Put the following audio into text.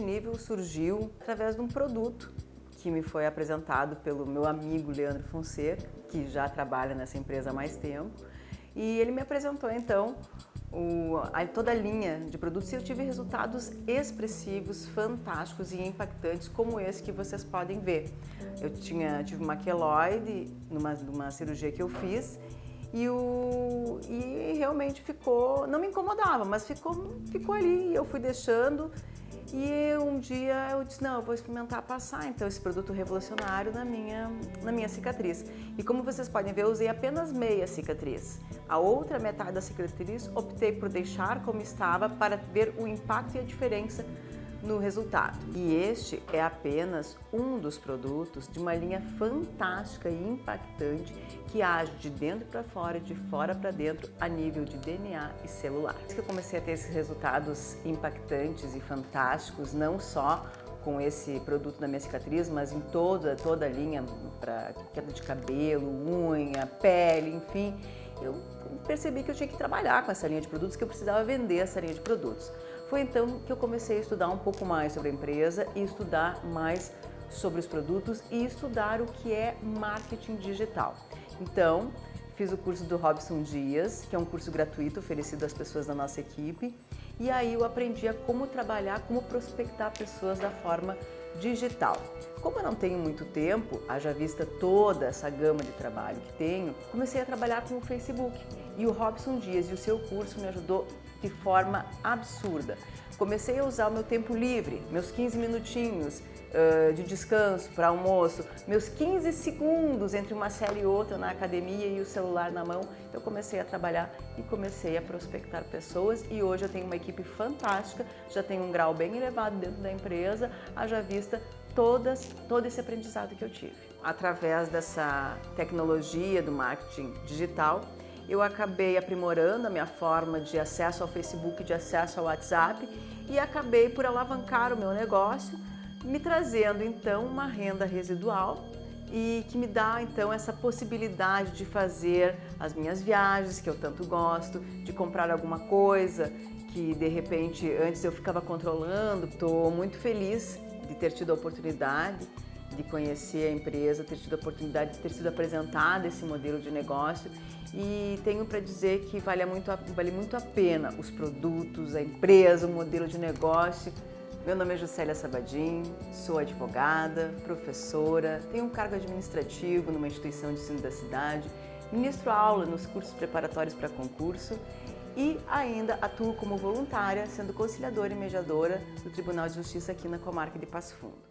negócio surgiu através de um produto que me foi apresentado pelo meu amigo Leandro Fonseca, que já trabalha nessa empresa há mais tempo. E ele me apresentou então o, a, toda a linha de produtos e eu tive resultados expressivos, fantásticos e impactantes como esse que vocês podem ver. Eu tinha, tive uma queloide numa, numa cirurgia que eu fiz e, o, e realmente ficou, não me incomodava, mas ficou, ficou ali. Eu fui deixando e um dia eu disse, não, eu vou experimentar passar então esse produto revolucionário na minha, na minha cicatriz. E como vocês podem ver, eu usei apenas meia cicatriz. A outra metade da cicatriz optei por deixar como estava para ver o impacto e a diferença no resultado. E este é apenas um dos produtos de uma linha fantástica e impactante que age de dentro para fora, de fora para dentro, a nível de DNA e celular. que eu comecei a ter esses resultados impactantes e fantásticos, não só com esse produto na minha cicatriz, mas em toda, toda a linha para queda de cabelo, unha, pele, enfim, eu percebi que eu tinha que trabalhar com essa linha de produtos, que eu precisava vender essa linha de produtos. Foi então que eu comecei a estudar um pouco mais sobre a empresa e estudar mais sobre os produtos e estudar o que é marketing digital. Então, fiz o curso do Robson Dias, que é um curso gratuito oferecido às pessoas da nossa equipe, e aí eu aprendi a como trabalhar, como prospectar pessoas da forma digital. Como eu não tenho muito tempo, haja vista toda essa gama de trabalho que tenho, comecei a trabalhar com o Facebook. E o Robson Dias e o seu curso me ajudou de forma absurda. Comecei a usar o meu tempo livre, meus 15 minutinhos uh, de descanso para almoço, meus 15 segundos entre uma série e outra na academia e o celular na mão. Eu comecei a trabalhar e comecei a prospectar pessoas e hoje eu tenho uma equipe fantástica, já tenho um grau bem elevado dentro da empresa, haja vista todas, todo esse aprendizado que eu tive. Através dessa tecnologia do marketing digital, eu acabei aprimorando a minha forma de acesso ao Facebook, de acesso ao WhatsApp e acabei por alavancar o meu negócio, me trazendo então uma renda residual e que me dá então essa possibilidade de fazer as minhas viagens que eu tanto gosto, de comprar alguma coisa que de repente antes eu ficava controlando. Estou muito feliz de ter tido a oportunidade de conhecer a empresa, ter tido a oportunidade de ter sido apresentado esse modelo de negócio e tenho para dizer que vale muito, a, vale muito a pena os produtos, a empresa, o modelo de negócio. Meu nome é Juscelia Sabadim, sou advogada, professora, tenho um cargo administrativo numa instituição de ensino da cidade, ministro aula nos cursos preparatórios para concurso e ainda atuo como voluntária, sendo conciliadora e mediadora do Tribunal de Justiça aqui na comarca de Passo Fundo.